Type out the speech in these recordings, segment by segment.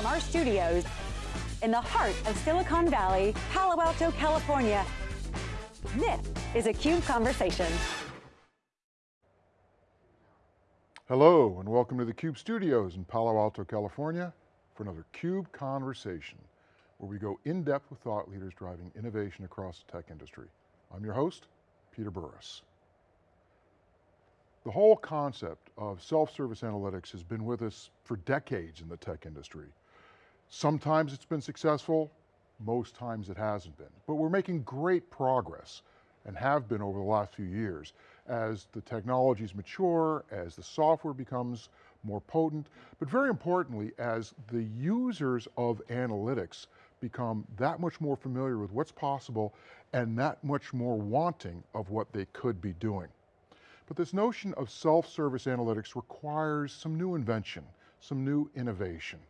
From our studios in the heart of Silicon Valley, Palo Alto, California, this is a CUBE Conversation. Hello, and welcome to the CUBE studios in Palo Alto, California for another CUBE Conversation, where we go in depth with thought leaders driving innovation across the tech industry. I'm your host, Peter Burris. The whole concept of self-service analytics has been with us for decades in the tech industry. Sometimes it's been successful, most times it hasn't been. But we're making great progress and have been over the last few years as the technologies mature, as the software becomes more potent, but very importantly, as the users of analytics become that much more familiar with what's possible and that much more wanting of what they could be doing. But this notion of self-service analytics requires some new invention, some new innovation.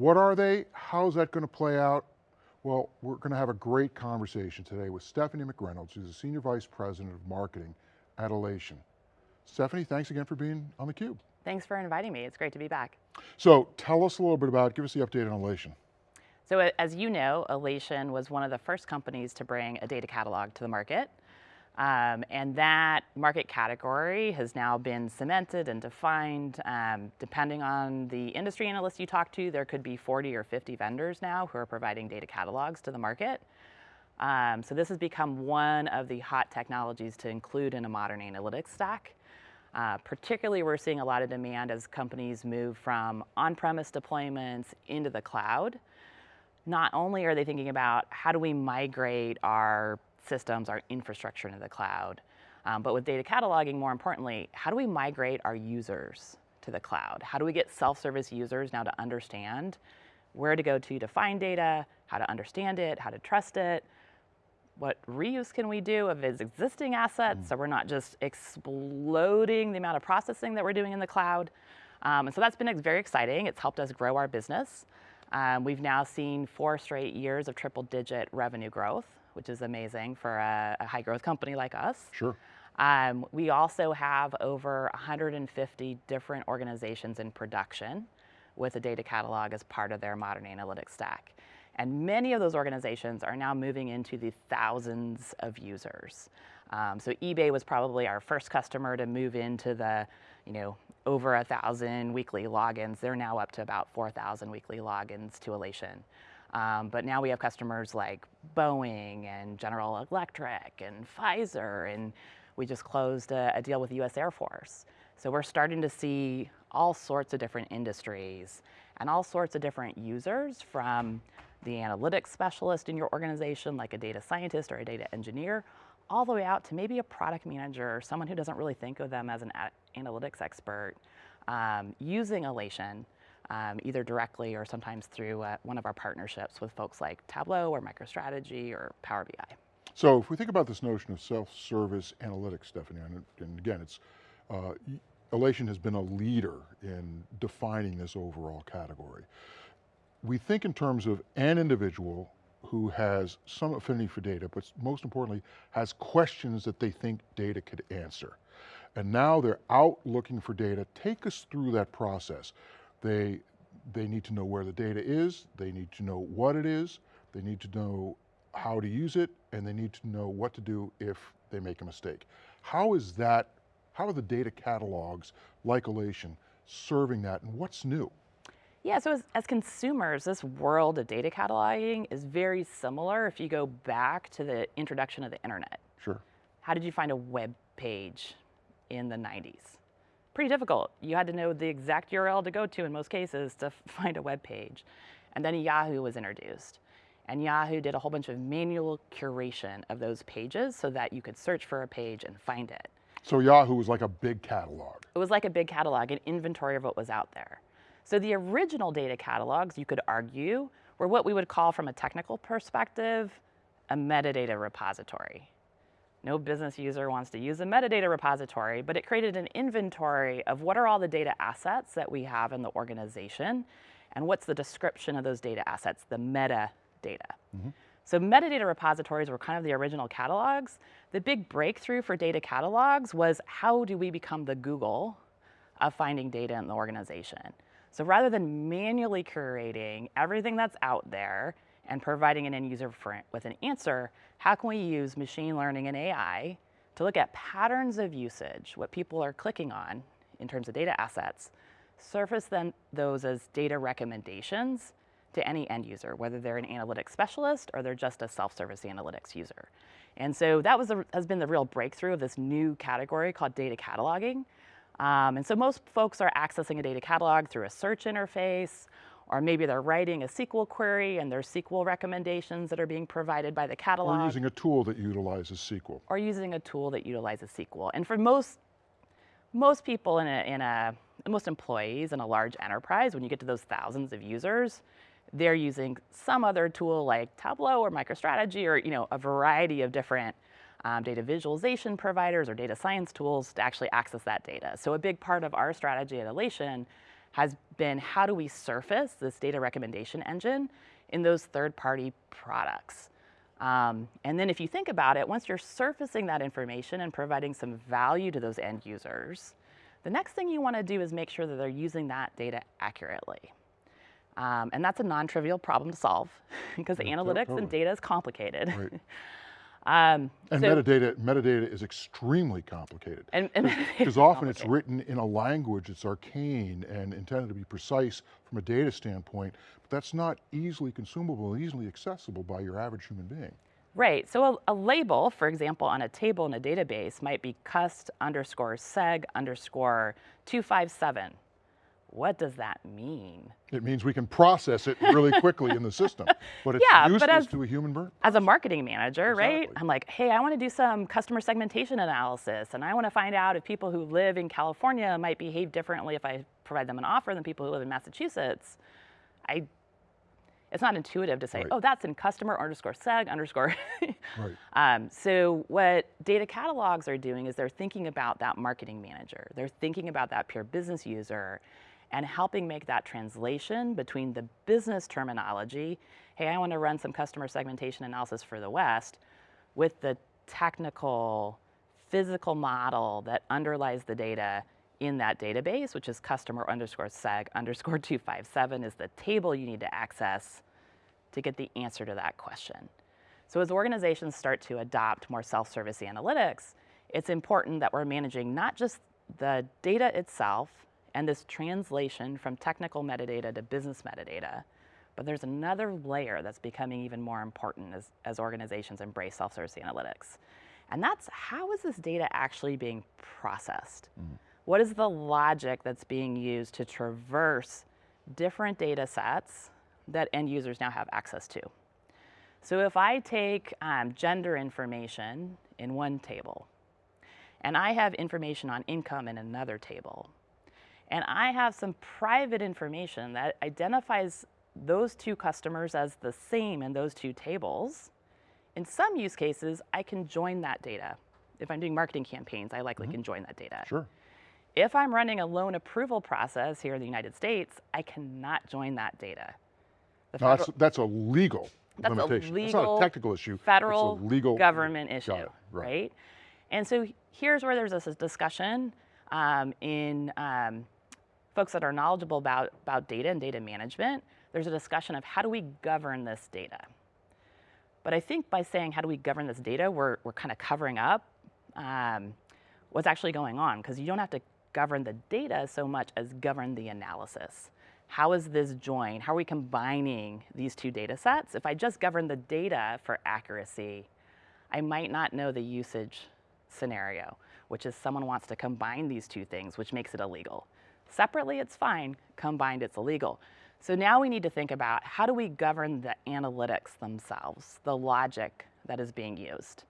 What are they? How's that going to play out? Well, we're going to have a great conversation today with Stephanie McReynolds, who's the Senior Vice President of Marketing at Alation. Stephanie, thanks again for being on theCUBE. Thanks for inviting me, it's great to be back. So tell us a little bit about, give us the update on Alation. So as you know, Alation was one of the first companies to bring a data catalog to the market. Um, and that market category has now been cemented and defined. Um, depending on the industry analyst you talk to, there could be 40 or 50 vendors now who are providing data catalogs to the market. Um, so this has become one of the hot technologies to include in a modern analytics stack. Uh, particularly, we're seeing a lot of demand as companies move from on-premise deployments into the cloud. Not only are they thinking about how do we migrate our systems, our infrastructure into the cloud. Um, but with data cataloging, more importantly, how do we migrate our users to the cloud? How do we get self-service users now to understand where to go to to find data, how to understand it, how to trust it, what reuse can we do of its existing assets mm. so we're not just exploding the amount of processing that we're doing in the cloud. Um, and so that's been very exciting. It's helped us grow our business. Um, we've now seen four straight years of triple digit revenue growth which is amazing for a, a high growth company like us. Sure. Um, we also have over 150 different organizations in production with a data catalog as part of their modern analytics stack. And many of those organizations are now moving into the thousands of users. Um, so eBay was probably our first customer to move into the, you know, over a thousand weekly logins. They're now up to about 4,000 weekly logins to Alation. Um, but now we have customers like Boeing and General Electric and Pfizer, and we just closed a, a deal with the US Air Force. So we're starting to see all sorts of different industries and all sorts of different users from the analytics specialist in your organization, like a data scientist or a data engineer, all the way out to maybe a product manager or someone who doesn't really think of them as an analytics expert, um, using Alation um, either directly or sometimes through uh, one of our partnerships with folks like Tableau or MicroStrategy or Power BI. So if we think about this notion of self-service analytics, Stephanie, and, and again, it's, uh, Alation has been a leader in defining this overall category. We think in terms of an individual who has some affinity for data, but most importantly, has questions that they think data could answer. And now they're out looking for data. Take us through that process. They, they need to know where the data is, they need to know what it is, they need to know how to use it, and they need to know what to do if they make a mistake. How is that, how are the data catalogs like Alation serving that and what's new? Yeah, so as, as, consumers, this world of data cataloging is very similar if you go back to the introduction of the internet. Sure. How did you find a web page in the 90s? Pretty difficult. You had to know the exact URL to go to in most cases to find a web page. And then Yahoo was introduced. And Yahoo did a whole bunch of manual curation of those pages so that you could search for a page and find it. So Yahoo was like a big catalog. It was like a big catalog, an inventory of what was out there. So the original data catalogs, you could argue, were what we would call from a technical perspective, a metadata repository. No business user wants to use a metadata repository, but it created an inventory of what are all the data assets that we have in the organization, and what's the description of those data assets, the metadata. Mm -hmm. So metadata repositories were kind of the original catalogs. The big breakthrough for data catalogs was how do we become the Google of finding data in the organization? So rather than manually curating everything that's out there and providing an end user with an answer, how can we use machine learning and AI to look at patterns of usage, what people are clicking on in terms of data assets, surface then those as data recommendations to any end user, whether they're an analytics specialist or they're just a self-service analytics user. And so that was a, has been the real breakthrough of this new category called data cataloging. Um, and so most folks are accessing a data catalog through a search interface, or maybe they're writing a SQL query and there's SQL recommendations that are being provided by the catalog. Or using a tool that utilizes SQL. Or using a tool that utilizes SQL. And for most, most people in a, in a, most employees in a large enterprise, when you get to those thousands of users, they're using some other tool like Tableau or MicroStrategy or you know, a variety of different um, data visualization providers or data science tools to actually access that data. So a big part of our strategy at Alation has been how do we surface this data recommendation engine in those third-party products. Um, and then if you think about it, once you're surfacing that information and providing some value to those end users, the next thing you want to do is make sure that they're using that data accurately. Um, and that's a non-trivial problem to solve because yeah, analytics and data is complicated. Right. Um, and so, metadata, metadata is extremely complicated. Because often it's written in a language that's arcane and intended to be precise from a data standpoint, but that's not easily consumable, and easily accessible by your average human being. Right, so a, a, label, for example, on a table in a database might be cust underscore seg underscore 257 what does that mean? It means we can process it really quickly in the system, but it's yeah, useless but as, to a human brain. As a marketing manager, exactly. right? I'm like, hey, I want to do some customer segmentation analysis, and I want to find out if people who live in California might behave differently if I provide them an offer than people who live in Massachusetts. I, it's not intuitive to say, right. oh, that's in customer underscore seg underscore. right. Um, so what data catalogs are doing is they're thinking about that marketing manager. They're thinking about that pure business user and helping make that translation between the business terminology, hey, I want to run some customer segmentation analysis for the West, with the technical, physical model that underlies the data in that database, which is customer underscore seg underscore 257 is the table you need to access to get the answer to that question. So as organizations start to adopt more self-service analytics, it's important that we're managing not just the data itself and this translation from technical metadata to business metadata. But there's another layer that's becoming even more important as, as organizations embrace self-service analytics. And that's how is this data actually being processed? Mm. What is the logic that's being used to traverse different data sets that end users now have access to? So if I take um, gender information in one table, and I have information on income in another table, and I have some private information that identifies those two customers as the same in those two tables. In some use cases, I can join that data. If I'm doing marketing campaigns, I likely mm -hmm. can join that data. Sure. If I'm running a loan approval process here in the United States, I cannot join that data. No, that's, that's a legal that's limitation. A legal, not a technical issue. Federal legal government issue, right. right. And so here's where there's this discussion um, in um, folks that are knowledgeable about, about data and data management, there's a discussion of how do we govern this data. But I think by saying how do we govern this data, we're, we're kind of covering up um, what's actually going on because you don't have to govern the data so much as govern the analysis. How is this joined? How are we combining these two data sets? If I just govern the data for accuracy, I might not know the usage scenario, which is someone wants to combine these two things, which makes it illegal. Separately, it's fine. Combined, it's illegal. So now we need to think about how do we govern the analytics themselves, the logic that is being used.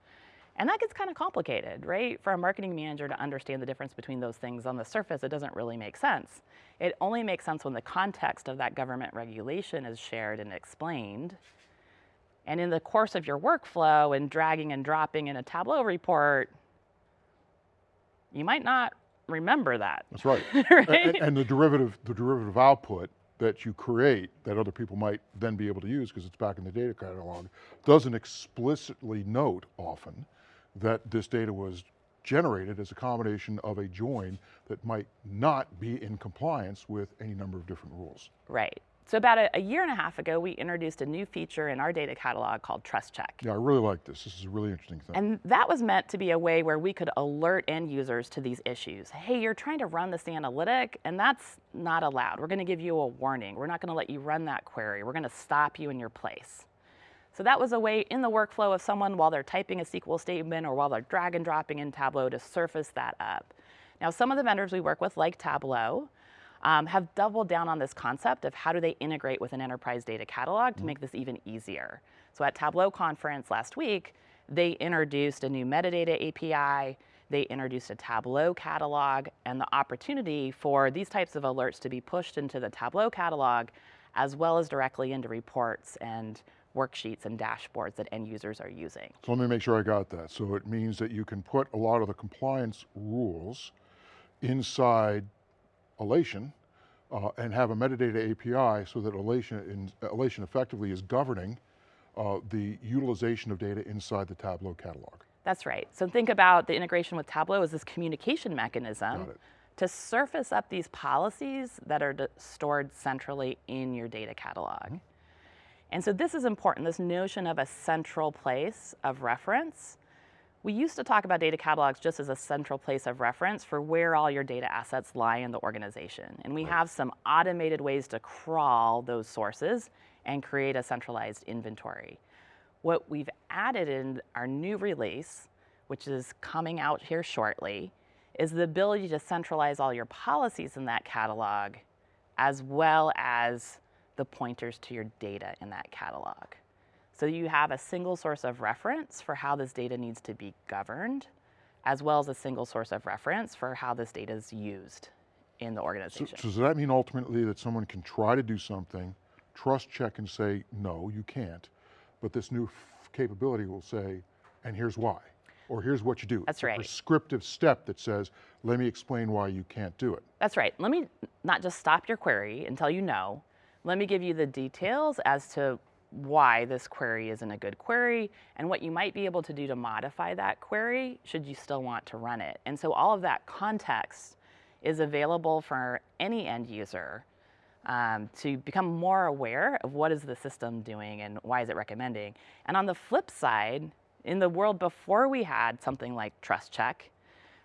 And that gets kind of complicated, right? For a marketing manager to understand the difference between those things on the surface, it doesn't really make sense. It only makes sense when the context of that government regulation is shared and explained. And in the course of your workflow and dragging and dropping in a Tableau report, you might not remember that. That's right. right? And, and, the derivative, the derivative output that you create that other people might then be able to use because it's back in the data catalog, doesn't explicitly note often that this data was generated as a combination of a join that might not be in compliance with any number of different rules. Right. So about a, a, year and a half ago, we introduced a new feature in our data catalog called Trust Check. Yeah, I really like this. This is a really interesting thing. And that was meant to be a way where we could alert end users to these issues. Hey, you're trying to run this analytic, and that's not allowed. We're going to give you a warning. We're not going to let you run that query. We're going to stop you in your place. So that was a way in the workflow of someone while they're typing a SQL statement or while they're drag and dropping in Tableau to surface that up. Now, some of the vendors we work with, like Tableau, um, have doubled down on this concept of how do they integrate with an enterprise data catalog to make this even easier. So at Tableau conference last week, they introduced a new metadata API, they introduced a Tableau catalog, and the opportunity for these types of alerts to be pushed into the Tableau catalog as well as directly into reports and worksheets and dashboards that end users are using. So let me make sure I got that. So it means that you can put a lot of the compliance rules inside Alation uh, and have a metadata API so that Alation, in, effectively is governing uh, the utilization of data inside the Tableau catalog. That's right. So think about the integration with Tableau as this communication mechanism to surface up these policies that are stored centrally in your data catalog. Mm -hmm. And so this is important, this notion of a central place of reference. We used to talk about data catalogs just as a central place of reference for where all your data assets lie in the organization. And we have some automated ways to crawl those sources and create a centralized inventory. What we've added in our new release, which is coming out here shortly, is the ability to centralize all your policies in that catalog as well as the pointers to your data in that catalog. So you have a single source of reference for how this data needs to be governed, as well as a single source of reference for how this data is used in the organization. So, so does that mean ultimately that someone can try to do something, trust check and say, no, you can't, but this new capability will say, and here's why, or here's what you do. That's it's right. a prescriptive step that says, let me explain why you can't do it. That's right. Let me not just stop your query and tell you no, let me give you the details as to why this query isn't a good query and what you might be able to do to modify that query should you still want to run it. And so all of that context is available for any end user um, to become more aware of what is the system doing and why is it recommending. And on the flip side, in the world before we had something like Trust Check,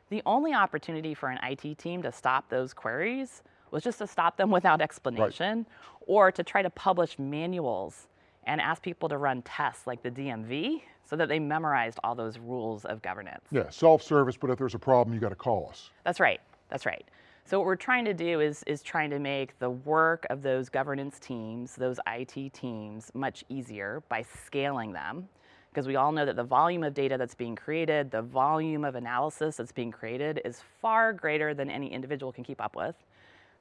the only opportunity for an IT team to stop those queries was just to stop them without explanation right. or to try to publish manuals and ask people to run tests like the DMV so that they memorized all those rules of governance. Yeah, self-service, but if there's a problem, you got to call us. That's right, that's right. So what we're trying to do is, is trying to make the work of those governance teams, those IT teams, much easier by scaling them. Because we all know that the volume of data that's being created, the volume of analysis that's being created is far greater than any individual can keep up with.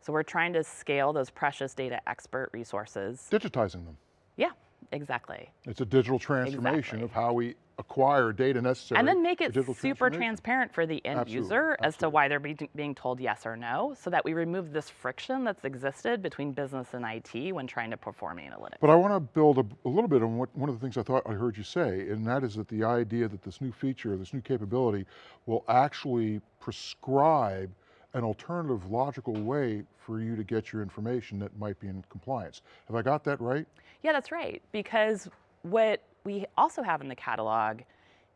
So we're trying to scale those precious data expert resources. Digitizing them. Yeah, exactly. It's a digital transformation exactly. of how we acquire data necessary. And then make it super transparent for the end absolutely, user absolutely. as to why they're be being told yes or no, so that we remove this friction that's existed between business and IT when trying to perform analytics. But I want to build a, a little bit on what one of the things I thought I heard you say, and that is that the idea that this new feature, this new capability will actually prescribe an alternative logical way for you to get your information that might be in compliance. Have I got that right? Yeah, that's right. Because what we also have in the catalog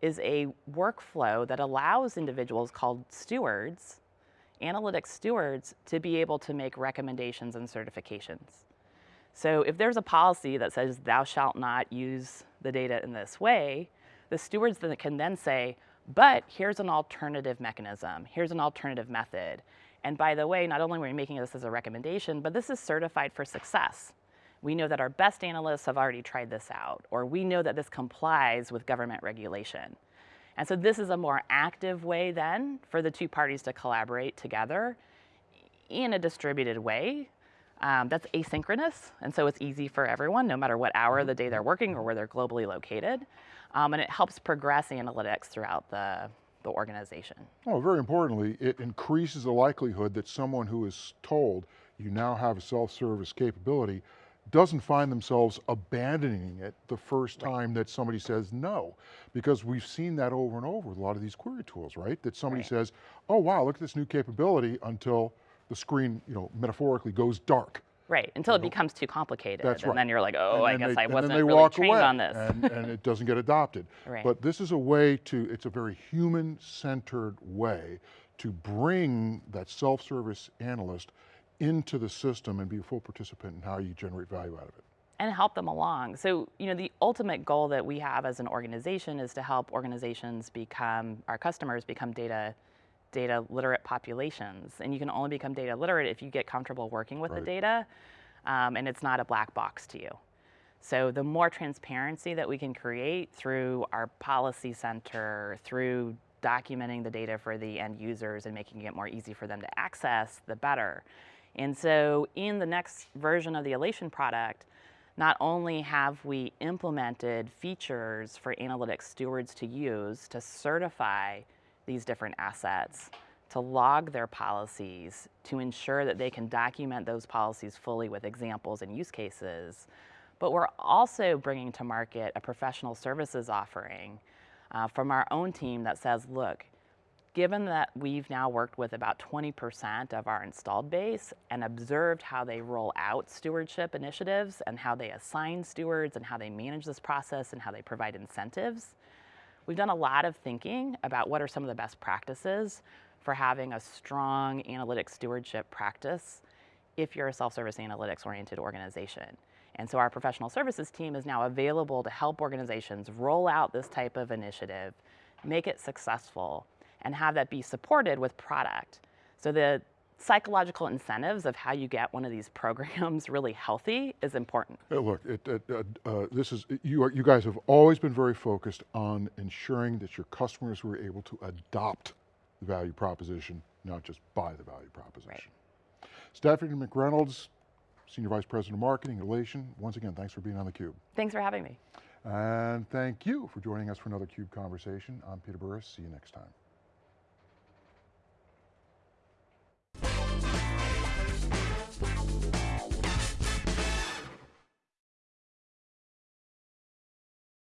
is a workflow that allows individuals called stewards, analytics stewards, to be able to make recommendations and certifications. So if there's a policy that says thou shalt not use the data in this way, the stewards can then say, but here's an alternative mechanism. Here's an alternative method. And by the way, not only are we making this as a recommendation, but this is certified for success. We know that our best analysts have already tried this out, or we know that this complies with government regulation. And so this is a more active way then for the two parties to collaborate together in a distributed way. Um, that's asynchronous, and so it's easy for everyone, no matter what hour of the day they're working or where they're globally located. Um, and it helps progress analytics throughout the, the organization. Oh, very importantly, it increases the likelihood that someone who is told you now have a self-service capability doesn't find themselves abandoning it the first time that somebody says no. Because we've seen that over and over with a lot of these query tools, right? That somebody Right. says, oh wow, look at this new capability until the screen, you know, metaphorically goes dark. Right, until it becomes too complicated. That's and then you're like, oh, I guess they- I wasn't really walk trained away, on this. And, and it doesn't get adopted. Right. But this is a way to, it's a very human-centered way to bring that self-service analyst into the system and be a full participant in how you generate value out of it. and help them along. So, you know, the ultimate goal that we have as an organization is to help organizations become, our customers become data, data literate populations. And you can only become data literate if you get comfortable working with Right. the data um, and it's not a black box to you. So the more transparency that we can create through our policy center, through documenting the data for the end users and making it more easy for them to access, the better. And so in the next version of the Alation product, not only have we implemented features for analytics stewards to use to certify these different assets, to log their policies, to ensure that they can document those policies fully with examples and use cases, but we're also bringing to market a professional services offering uh, from our own team that says, look, given that we've now worked with about 20% of our installed base and observed how they roll out stewardship initiatives and how they assign stewards and how they manage this process and how they provide incentives, we've done a lot of thinking about what are some of the best practices for having a strong analytic stewardship practice if you're a self-service analytics oriented organization. And so our professional services team is now available to help organizations roll out this type of initiative, make it successful, and have that be supported with product. So the psychological incentives of how you get one of these programs really healthy is important. Uh, Look, it, it, uh, uh, this is, you, are, you guys have always been very focused on ensuring that your customers were able to adopt the value proposition, not just buy the value proposition. Stephanie McReynolds, Senior Vice President of Marketing, Alation, once again, thanks for being on theCUBE. Thanks for having me. And thank you for joining us for another CUBE Conversation. I'm Peter Burris, see you next time.